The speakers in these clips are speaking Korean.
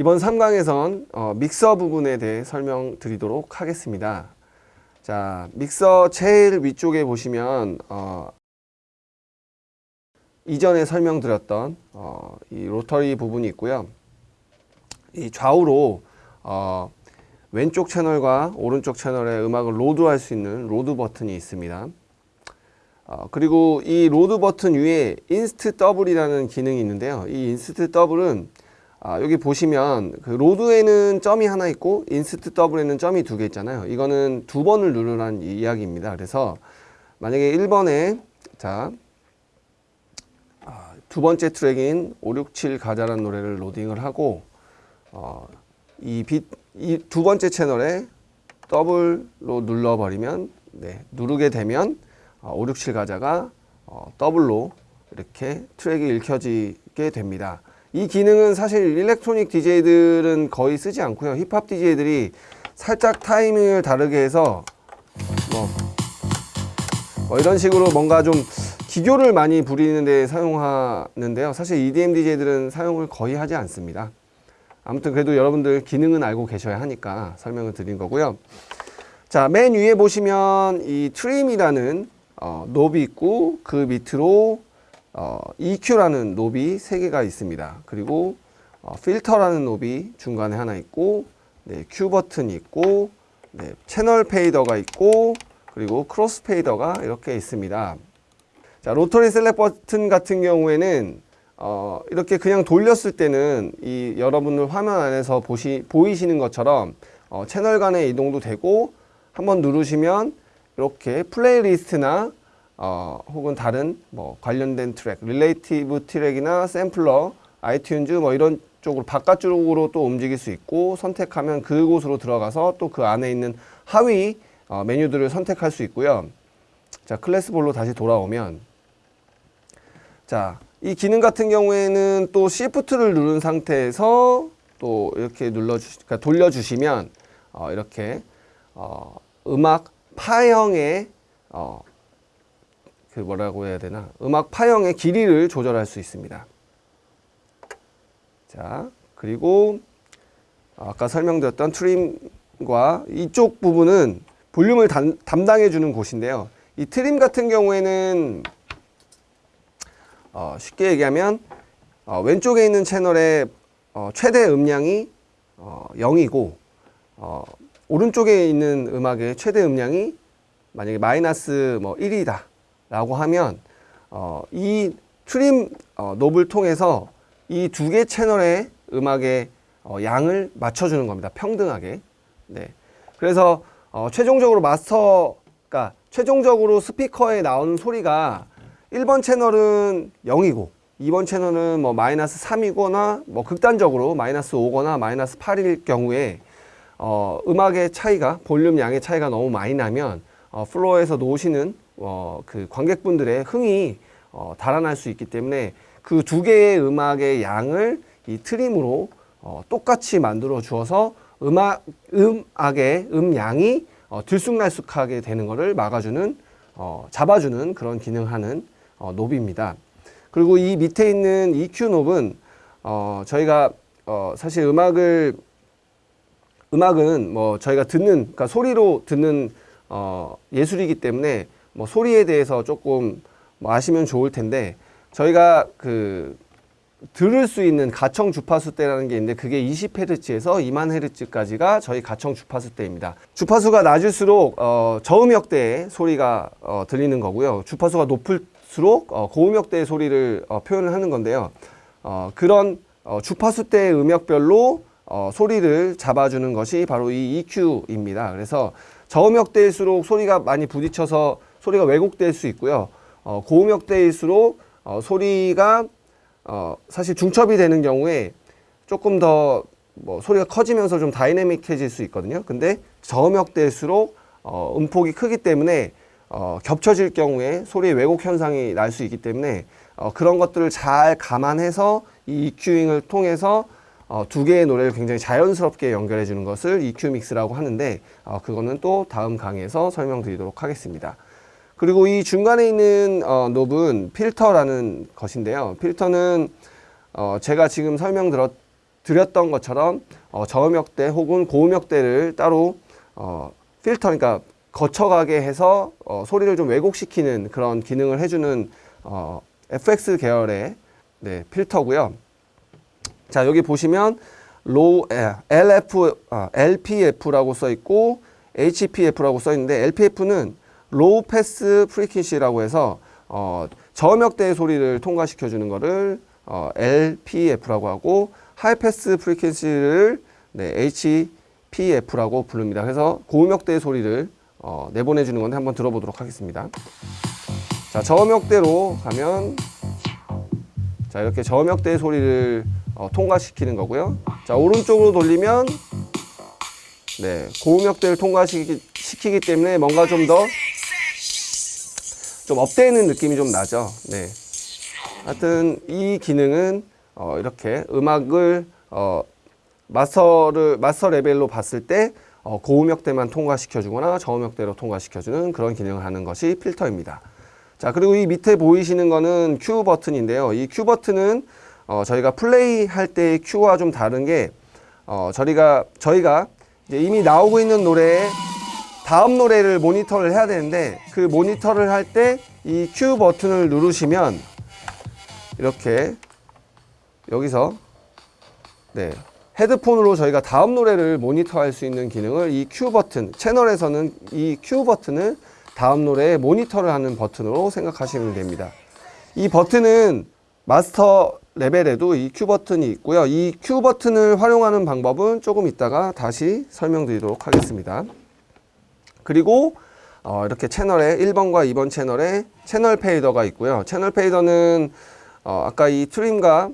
이번 3강에선 어, 믹서 부분에 대해 설명드리도록 하겠습니다. 자, 믹서 제일 위쪽에 보시면 어, 이전에 설명드렸던 어, 이 rotary 부분이 있고요. 이 좌우로 어, 왼쪽 채널과 오른쪽 채널에 음악을 load할 수 있는 load 버튼이 있습니다. 어, 그리고 이 load 버튼 위에 instant double이라는 기능이 있는데요. 이 instant double은 아, 여기 보시면 그 load에는 점이 하나 있고 instant double에는 점이 두 개 있잖아요. 이거는 두 번을 누르라는 이야기입니다. 그래서 만약에 1번에 자, 아, 두 번째 트랙인 567 가자라는 노래를 로딩을 하고 어, 이 빛, 이 두 번째 채널에 더블로 눌러버리면 네, 누르게 되면 어, 567 가자가 어, 더블로 이렇게 트랙이 읽혀지게 됩니다. 이 기능은 사실 electronic DJ들은 거의 쓰지 않고요. 힙합 DJ들이 살짝 타이밍을 다르게 해서 뭐, 뭐 이런 식으로 뭔가 좀 기교를 많이 부리는 데 사용하는데요. 사실 EDM DJ들은 사용을 거의 하지 않습니다. 아무튼 그래도 여러분들 기능은 알고 계셔야 하니까 설명을 드린 거고요. 자, 맨 위에 보시면 이 trim이라는 어, knob이 있고 그 밑으로 어, EQ라는 knob이 3개가 있습니다. 그리고 어, 필터라는 knob이 중간에 하나 있고 네, cue 버튼이 있고 네, 채널 fader가 있고 그리고 crossfader가 이렇게 있습니다. 자, rotary select 버튼 같은 경우에는 어, 이렇게 그냥 돌렸을 때는 이 여러분들 화면 안에서 보시, 보이시는 것처럼 어, 채널 간의 이동도 되고 한번 누르시면 이렇게 playlist나 어, 혹은 다른 뭐 관련된 트랙, relative track이나 sampler, iTunes 뭐 이런 쪽으로 바깥쪽으로 또 움직일 수 있고 선택하면 그곳으로 들어가서 또 그 안에 있는 하위 어, 메뉴들을 선택할 수 있고요. 자, 클래스볼로 다시 돌아오면 자, 이 기능 같은 경우에는 또 Shift를 누른 상태에서 또 이렇게 눌러주, 그러니까 돌려주시면 어, 이렇게 어, 음악 파형의 어, 그 뭐라고 해야 되나 음악 파형의 길이를 조절할 수 있습니다. 자 그리고 아까 설명드렸던 트림과 이쪽 부분은 볼륨을 단, 담당해 주는 곳인데요. 이 트림 같은 경우에는 어, 쉽게 얘기하면 어, 왼쪽에 있는 채널의 어, 최대 음량이 0이고 어, 오른쪽에 있는 음악의 최대 음량이 만약에 마이너스 뭐 1이다 라고 하면 어, 이 트림 어, 놉을 통해서 이 두 개 채널의 음악의 어, 양을 맞춰주는 겁니다. 평등하게. 네. 그래서 어, 최종적으로 마스터, 가 최종적으로 스피커에 나오는 소리가 1번 채널은 0이고 2번 채널은 뭐 마이너스 3이거나 뭐 극단적으로 마이너스 5거나 마이너스 8일 경우에 어, 음악의 차이가 볼륨 양의 차이가 너무 많이 나면 어, 플로어에서 노시는 어, 그 관객분들의 흥이 어, 달아날 수 있기 때문에 그 두 개의 음악의 양을 이 trim으로 어, 똑같이 만들어 주어서 음악, 음악의 음양이 어, 들쑥날쑥하게 되는 것을 막아주는 어, 잡아주는 그런 기능하는 어, 노브입니다. 그리고 이 밑에 있는 EQ 노브는 어, 저희가 어, 사실 음악을 음악은 뭐 저희가 듣는 그러니까 소리로 듣는 어, 예술이기 때문에 뭐 소리에 대해서 조금 뭐 아시면 좋을 텐데 저희가 그 들을 수 있는 가청 주파수대라는 게 있는데 그게 20Hz에서 2만 Hz까지가 저희 가청 주파수대입니다. 주파수가 낮을수록 어, 저음역대의 소리가 어, 들리는 거고요. 주파수가 높을수록 어, 고음역대의 소리를 어, 표현을 하는 건데요. 어, 그런 어, 주파수대의 음역별로 어, 소리를 잡아주는 것이 바로 이 EQ입니다. 그래서 저음역대일수록 소리가 많이 부딪혀서 소리가 왜곡될 수 있고요. 어, 고음역대일수록 어, 소리가 어, 사실 중첩이 되는 경우에 조금 더 뭐 소리가 커지면서 좀 다이내믹해질 수 있거든요. 근데 저음역대일수록 어, 음폭이 크기 때문에 어, 겹쳐질 경우에 소리의 왜곡 현상이 날 수 있기 때문에 어, 그런 것들을 잘 감안해서 이 EQ잉을 통해서 어, 두 개의 노래를 굉장히 자연스럽게 연결해 주는 것을 EQ 믹스라고 하는데 어, 그거는 또 다음 강의에서 설명드리도록 하겠습니다. 그리고 이 중간에 있는 어, 놉은 필터라는 것인데요. 필터는 어, 제가 지금 설명드렸 드렸던 것처럼 어, 저음역대 혹은 고음역대를 따로 어, 필터 그러니까 거쳐가게 해서 어, 소리를 좀 왜곡시키는 그런 기능을 해주는 어, FX 계열의 네, 필터고요. 자 여기 보시면 low 에, LF 아, LPF라고 써 있고 HPF라고 써 있는데 LPF는 low pass frequency라고 해서 어, 저음역대의 소리를 통과시켜 주는 거를 어, LPF라고 하고 high pass frequency를 네, HPF라고 부릅니다. 그래서 고음역대의 소리를 어, 내보내 주는 건데 한번 들어보도록 하겠습니다. 자 저음역대로 가면 자 이렇게 저음역대의 소리를 어, 통과시키는 거고요. 자 오른쪽으로 돌리면 네 고음역대를 통과시키기 때문에 뭔가 좀더 좀 업되는 느낌이 좀 나죠. 네. 하여튼 이 기능은 어, 이렇게 음악을 어, 마스터를 마스터 레벨로 봤을 때 어, 고음역대만 통과시켜 주거나 저음역대로 통과시켜 주는 그런 기능을 하는 것이 필터입니다. 자 그리고 이 밑에 보이시는 거는 큐 버튼인데요. 이큐 버튼은 어, 저희가 플레이 할 때의 큐와 좀 다른 게 어, 저희가 저희가 이미 나오고 있는 노래에 다음 노래를 모니터를 해야 되는데 그 모니터를 할 때이큐 버튼을 누르시면 이렇게 여기서 네 헤드폰으로 저희가 다음 노래를 모니터할 수 있는 기능을 이큐 버튼 채널에서는 이큐 버튼을 다음 노래에 모니터를 하는 버튼으로 생각하시면 됩니다. 이 버튼은 마스터 레벨에도 이큐 버튼이 있고요. 이큐 버튼을 활용하는 방법은 조금 이따가 다시 설명드리도록 하겠습니다. 그리고 어, 이렇게 채널에 1번과 2번 채널에 채널 fader가 있고요. 채널 fader는 어, 아까 이 trim과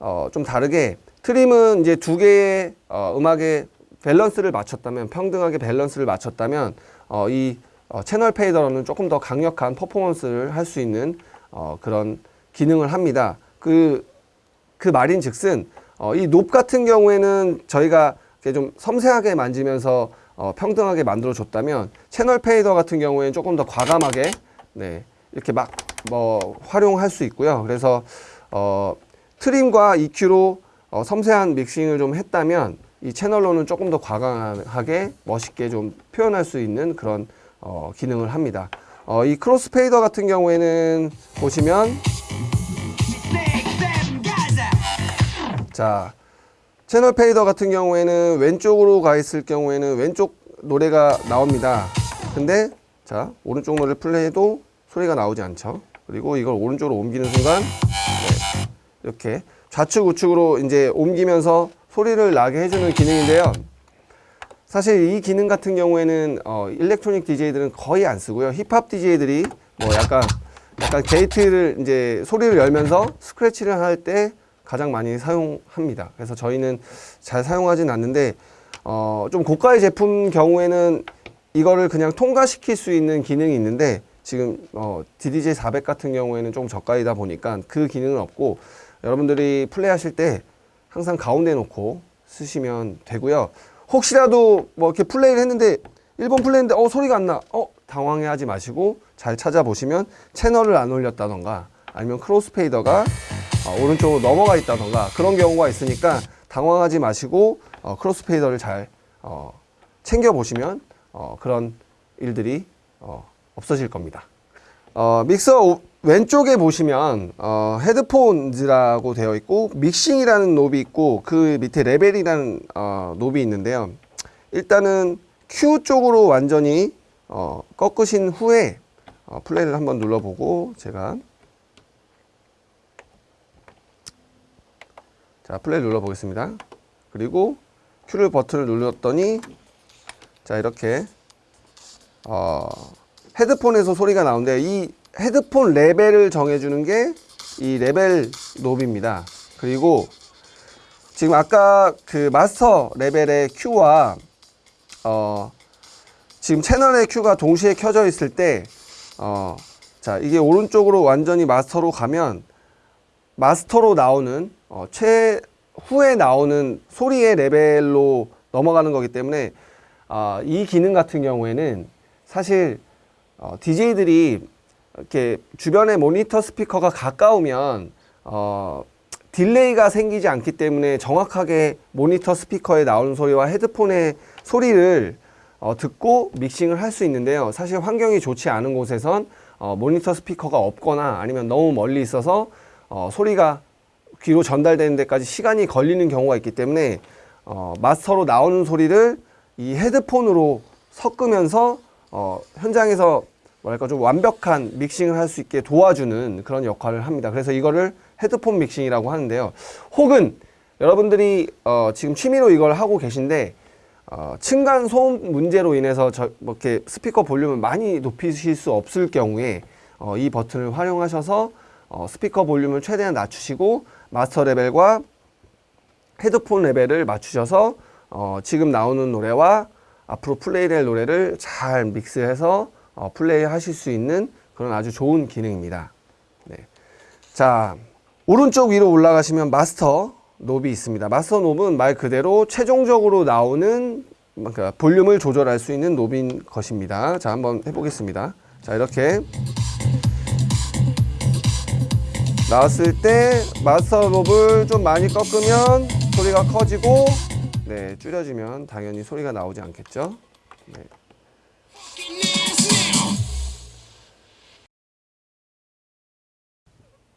어, 좀 다르게 trim은 이제 두 개의 어, 음악의 밸런스를 맞췄다면 평등하게 밸런스를 맞췄다면 어, 이 어, 채널 페이더는 조금 더 강력한 퍼포먼스를 할 수 있는 어, 그런 기능을 합니다. 그, 그 말인 즉슨 어, 이 높 같은 경우에는 저희가 좀 섬세하게 만지면서 어, 평등하게 만들어 줬다면 채널 페이더 같은 경우에는 조금 더 과감하게 네, 이렇게 막 뭐 활용할 수 있고요. 그래서 어, 트림과 EQ로 어, 섬세한 믹싱을 좀 했다면 이 채널로는 조금 더 과감하게 멋있게 좀 표현할 수 있는 그런 어, 기능을 합니다. 어, 이 crossfader 같은 경우에는 보시면 자 채널 fader 같은 경우에는 왼쪽으로 가 있을 경우에는 왼쪽 노래가 나옵니다. 근데 자 오른쪽 노래 플레이해도 소리가 나오지 않죠. 그리고 이걸 오른쪽으로 옮기는 순간 네, 이렇게 좌측 우측으로 이제 옮기면서 소리를 나게 해주는 기능인데요. 사실 이 기능 같은 경우에는 어, electronic DJ들은 거의 안 쓰고요. 힙합 DJ들이 뭐 약간 약간 게이트를 이제 소리를 열면서 스크래치를 할 때 가장 많이 사용합니다. 그래서 저희는 잘 사용하진 않는데 어, 좀 고가의 제품 경우에는 이거를 그냥 통과시킬 수 있는 기능이 있는데 지금 어, DDJ 400 같은 경우에는 좀 저가이다 보니까 그 기능은 없고 여러분들이 플레이하실 때 항상 가운데 놓고 쓰시면 되고요. 혹시라도 뭐 이렇게 플레이를 했는데 1번 플레이했는데 어 소리가 안 나. 어 당황해 하지 마시고 잘 찾아보시면 채널을 안 올렸다던가 아니면 crossfader가 어, 오른쪽으로 넘어가 있다던가 그런 경우가 있으니까 당황하지 마시고 어, crossfader를 잘 어, 챙겨 보시면 어, 그런 일들이 어, 없어질 겁니다. 어, 믹서 오- 왼쪽에 보시면 어, headphones라고 되어 있고 mixing이라는 knob이 있고 그 밑에 레벨이라는 어, knob이 있는데요. 일단은 cue 쪽으로 완전히 어, 꺾으신 후에 어, 플레이를 한번 눌러보고 제가 자 플레이 눌러 보겠습니다. 그리고 cue를 버튼을 눌렀더니 자 이렇게 어, 헤드폰에서 소리가 나오는데 이 헤드폰 레벨을 정해주는 게 이 레벨 knob입니다. 그리고 지금 아까 그 마스터 레벨의 Q와 어, 지금 채널의 Q가 동시에 켜져 있을 때 어, 자 이게 오른쪽으로 완전히 마스터로 가면 마스터로 나오는 어, 최후에 나오는 소리의 레벨로 넘어가는 거기 때문에 아, 이 기능 같은 경우에는 사실 어, DJ들이 이렇게 주변에 모니터 스피커가 가까우면 어, delay가 생기지 않기 때문에 정확하게 모니터 스피커에 나오는 소리와 헤드폰의 소리를 어, 듣고 믹싱을 할 수 있는데요. 사실 환경이 좋지 않은 곳에선 어, 모니터 스피커가 없거나 아니면 너무 멀리 있어서 어, 소리가 귀로 전달되는 데까지 시간이 걸리는 경우가 있기 때문에 어, 마스터로 나오는 소리를 이 헤드폰으로 섞으면서 어, 현장에서 뭐랄까 좀 완벽한 믹싱을 할 수 있게 도와주는 그런 역할을 합니다. 그래서 이거를 헤드폰 믹싱이라고 하는데요. 혹은 여러분들이 어, 지금 취미로 이걸 하고 계신데 어, 층간 소음 문제로 인해서 저, 뭐 이렇게 스피커 볼륨을 많이 높이실 수 없을 경우에 어, 이 버튼을 활용하셔서 어, 스피커 볼륨을 최대한 낮추시고 마스터 레벨과 헤드폰 레벨을 맞추셔서 어, 지금 나오는 노래와 앞으로 플레이될 노래를 잘 믹스해서 어, 플레이 하실 수 있는 그런 아주 좋은 기능입니다. 네. 자, 오른쪽 위로 올라가시면 마스터 놉이 있습니다. 마스터 놉은 말 그대로 최종적으로 나오는 그러니까 볼륨을 조절할 수 있는 놉인 것입니다. 자, 한번 해보겠습니다. 자, 이렇게 나왔을 때 마스터 놉을 좀 많이 꺾으면 소리가 커지고 네, 줄여주면 당연히 소리가 나오지 않겠죠. 네.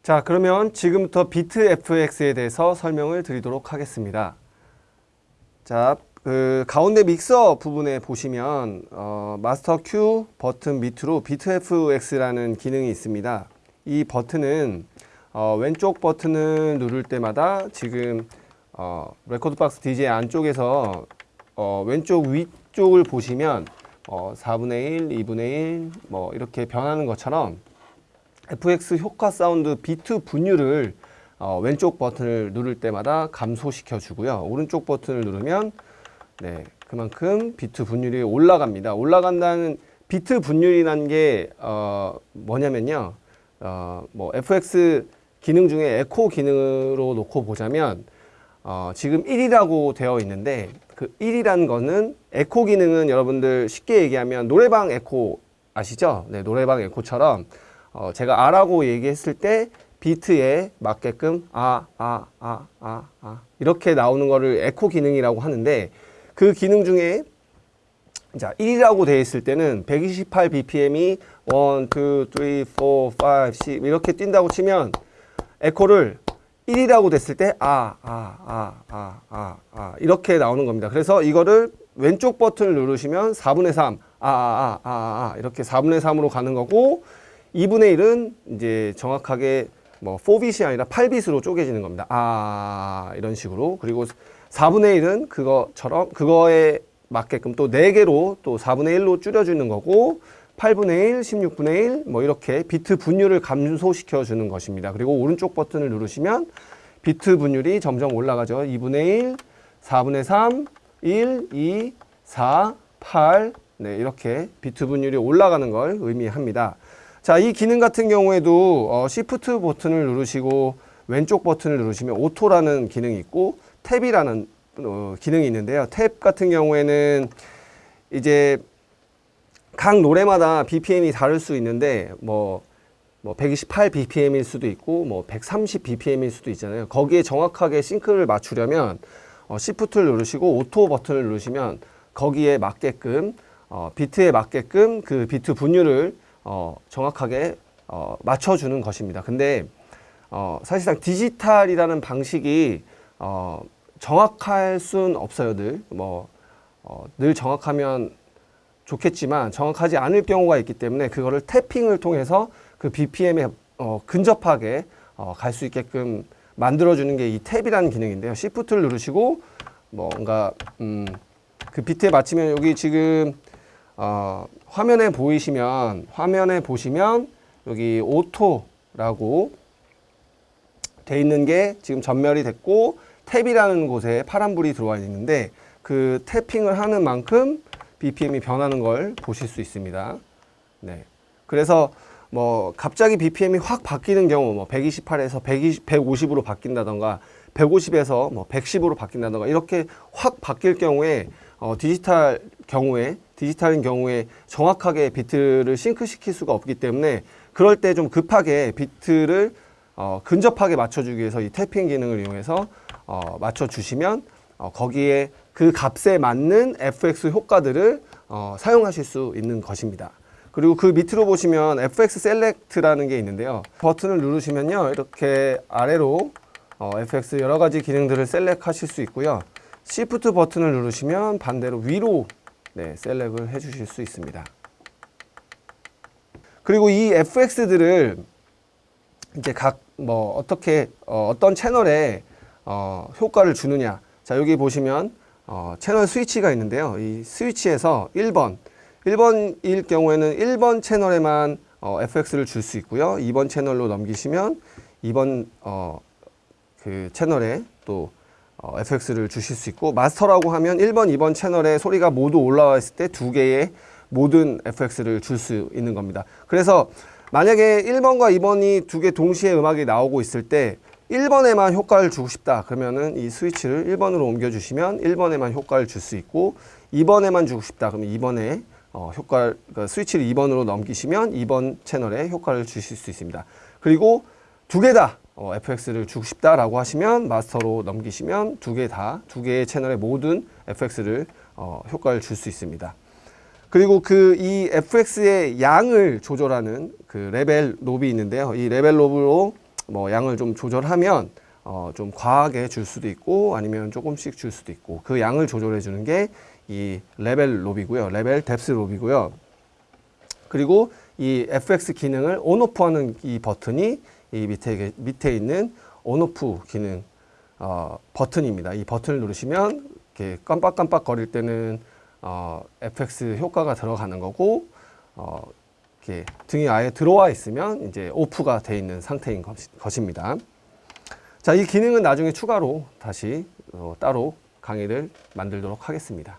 자, 그러면 지금부터 비트 FX에 대해서 설명을 드리도록 하겠습니다. 자, 그 가운데 믹서 부분에 보시면 어, 마스터 Q 버튼 밑으로 비트 FX라는 기능이 있습니다. 이 버튼은 어, 왼쪽 버튼을 누를 때마다 지금 어, rekordbox DJ 안쪽에서 어, 왼쪽 위쪽을 보시면 어, 4분의 1, 2분의 1, 뭐 이렇게 변하는 것처럼 FX 효과 사운드 비트 분율을 어, 왼쪽 버튼을 누를 때마다 감소시켜 주고요. 오른쪽 버튼을 누르면 네, 그만큼 비트 분율이 올라갑니다. 올라간다는 비트 분율이라는 게 어, 뭐냐면요. 어, 뭐 FX 기능 중에 에코 기능으로 놓고 보자면 어, 지금 1이라고 되어 있는데 그 1이라는 거는 에코 기능은 여러분들 쉽게 얘기하면 노래방 에코 아시죠? 네, 노래방 에코처럼 어, 제가 아라고 얘기했을 때 비트에 맞게끔 아, 아, 아, 아, 아 이렇게 나오는 거를 에코 기능이라고 하는데 그 기능 중에 자 1이라고 되어 있을 때는 128 bpm이 1, 2, 3, 4, 5, 6 이렇게 뛴다고 치면 에코를 1이라고 됐을 때 아, 아, 아, 아, 아, 아 이렇게 나오는 겁니다. 그래서 이거를 왼쪽 버튼을 누르시면 4분의 3, 아, 아, 아, 아, 아 이렇게 4분의 3으로 가는 거고 2분의 1은 이제 정확하게 뭐 4빛이 아니라 8빛으로 쪼개지는 겁니다. 아, 이런 식으로. 그리고 4분의 1은 그거처럼 그거에 맞게끔 또 4개로 또 4분의 1로 줄여주는 거고 8분의 1, 16분의 1, 뭐 이렇게 비트 분율을 감소시켜 주는 것입니다. 그리고 오른쪽 버튼을 누르시면 비트 분율이 점점 올라가죠. 2분의 1, 4분의 3, 1, 2, 4, 8, 네, 이렇게 비트 분율이 올라가는 걸 의미합니다. 자, 이 기능 같은 경우에도 어, Shift 버튼을 누르시고 왼쪽 버튼을 누르시면 auto라는 기능이 있고 tap이라는 어, 기능이 있는데요. tap 같은 경우에는 이제 각 노래마다 BPM이 다를 수 있는데 뭐, 뭐 128 BPM일 수도 있고 뭐 130 BPM일 수도 있잖아요. 거기에 정확하게 sync를 맞추려면 어, Shift를 누르시고 auto 버튼을 누르시면 거기에 맞게끔 어, 비트에 맞게끔 그 비트 분율을 어, 정확하게 어, 맞춰주는 것입니다. 근데 어, 사실상 디지털이라는 방식이 어, 정확할 순 없어요. 늘. 뭐, 어, 늘 정확하면 좋겠지만 정확하지 않을 경우가 있기 때문에 그거를 태핑을 통해서 그 BPM에 어, 근접하게 어, 갈 수 있게끔 만들어주는 게 이 탭이라는 기능인데요. Shift를 누르시고 뭔가 음, 그 비트에 맞추면 여기 지금 어, 화면에 보이시면 화면에 보시면 여기 오토라고 돼 있는 게 지금 전멸이 됐고 탭이라는 곳에 파란불이 들어와 있는데 그 태핑을 하는 만큼 BPM이 변하는 걸 보실 수 있습니다. 네. 그래서 뭐 갑자기 BPM이 확 바뀌는 경우 뭐 128에서 120, 150으로 바뀐다던가 150에서 뭐 110으로 바뀐다던가 이렇게 확 바뀔 경우에 어, 디지털 경우에 디지털인 경우에 정확하게 비트를 sync시킬 수가 없기 때문에 그럴 때 좀 급하게 비트를 어, 근접하게 맞춰주기 위해서 이 tapping 기능을 이용해서 어, 맞춰주시면 어, 거기에 그 값에 맞는 FX 효과들을 어, 사용하실 수 있는 것입니다. 그리고 그 밑으로 보시면 FX select라는 게 있는데요. 버튼을 누르시면요. 이렇게 아래로 어, FX 여러 가지 기능들을 셀렉하실 수 있고요. Shift 버튼을 누르시면 반대로 위로 네, 셀렉을 해 주실 수 있습니다. 그리고 이 FX들을 이제 각 뭐 어떻게 어, 어떤 채널에 어, 효과를 주느냐. 자, 여기 보시면 어, 채널 스위치가 있는데요. 이 스위치에서 1번 1번일 경우에는 1번 채널에만 어, FX를 줄 수 있고요. 2번 채널로 넘기시면 2번 어, 그 채널에 또 어, FX를 주실 수 있고 마스터라고 하면 1번, 2번 채널에 소리가 모두 올라와 있을 때 두 개의 모든 FX를 줄 수 있는 겁니다. 그래서 만약에 1번과 2번이 두 개 동시에 음악이 나오고 있을 때 1번에만 효과를 주고 싶다 그러면은 이 스위치를 1번으로 옮겨 주시면 1번에만 효과를 줄 수 있고 2번에만 주고 싶다 그러면 2번에 어, 효과 그 스위치를 2번으로 넘기시면 2번 채널에 효과를 주실 수 있습니다. 그리고 두 개다 어, FX를 주고 싶다라고 하시면 마스터로 넘기시면 두 개 다 두 개의 채널의 모든 FX를 어, 효과를 줄 수 있습니다. 그리고 그 이 FX의 양을 조절하는 그 레벨 knob이 있는데요. 이 레벨 knob으로 뭐 양을 좀 조절하면 어, 좀 과하게 줄 수도 있고 아니면 조금씩 줄 수도 있고 그 양을 조절해 주는 게 이 레벨 knob이고요. 레벨 depth knob이고요. 그리고 이 FX 기능을 온오프 하는 이 버튼이 이 밑에 밑에 있는 온오프 기능 어, 버튼입니다. 이 버튼을 누르시면 이렇게 깜빡깜빡 거릴 때는 어, FX 효과가 들어가는 거고 어, 이렇게 등이 아예 들어와 있으면 이제 오프가 돼 있는 상태인 것, 것입니다. 자, 이 기능은 나중에 추가로 다시 어, 따로 강의를 만들도록 하겠습니다.